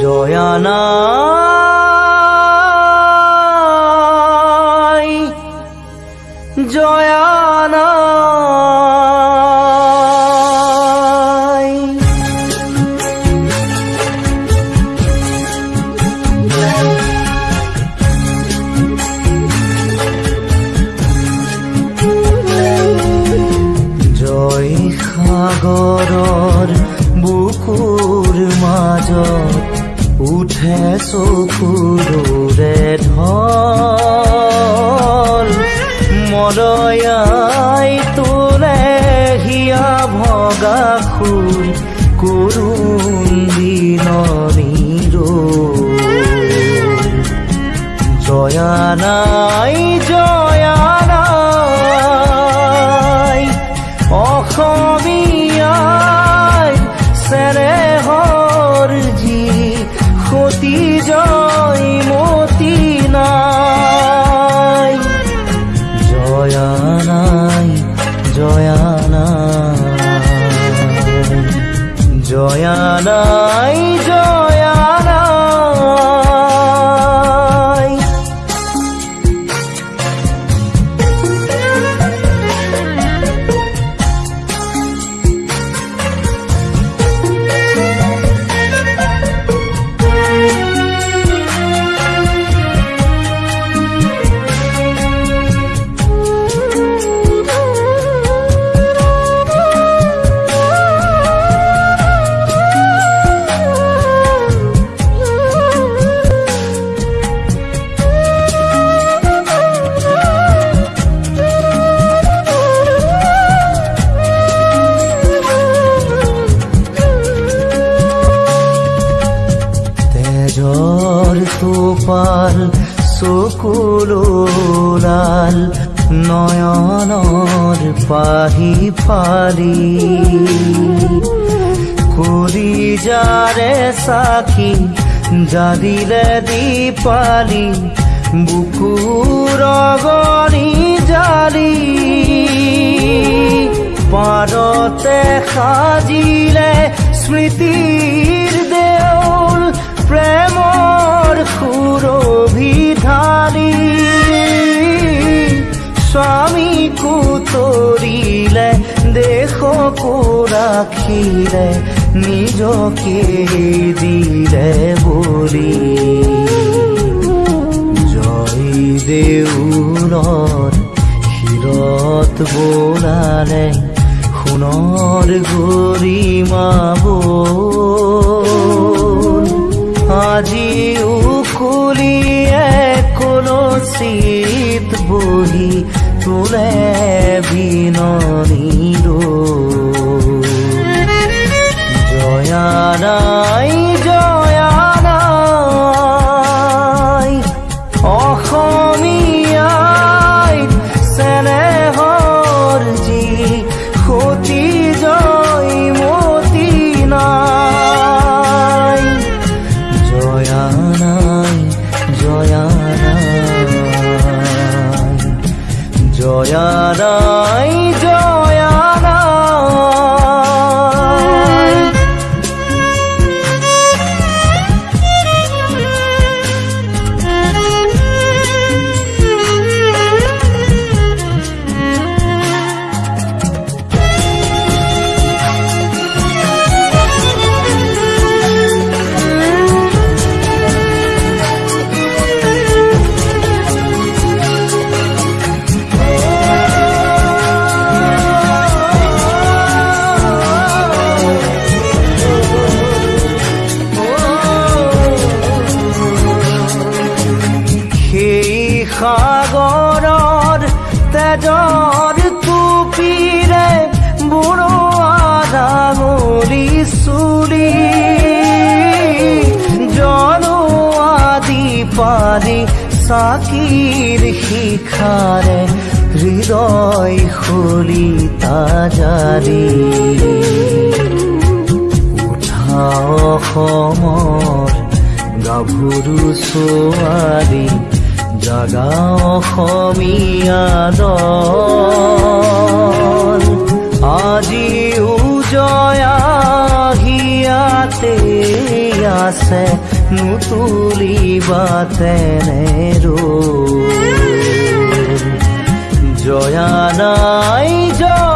জয়ানা চেনেহৰ যি সতী জয় মতি নাই। জয়া নাই জয়া নাই জয়া নাই চকুলোলাল নয়নৰ পাহি ফালি। কৰি যাৰে চাকি জাদিলে দীপালি বুকুৰ গণি জালি। পাৰতে সাজিলে স্মৃতিৰ ৰাখিলে নিজকে দিলে বলি, জয় দেউলৰ শিৰত বোলালে সোণৰ বল। আজিও খুলিয়ে কলচিত বহি তোলে বিননি জয়া চাকিৰ শিখাৰে হৃদয় খুলি তাজাৰি উঠা অসমৰ গাভৰু ছোৱালী জাগা অসমীয়া দল। আজিও জয়া হিয়াতে আছে নুতুলিবা তেনে ৰূপ জয়া নাই জয়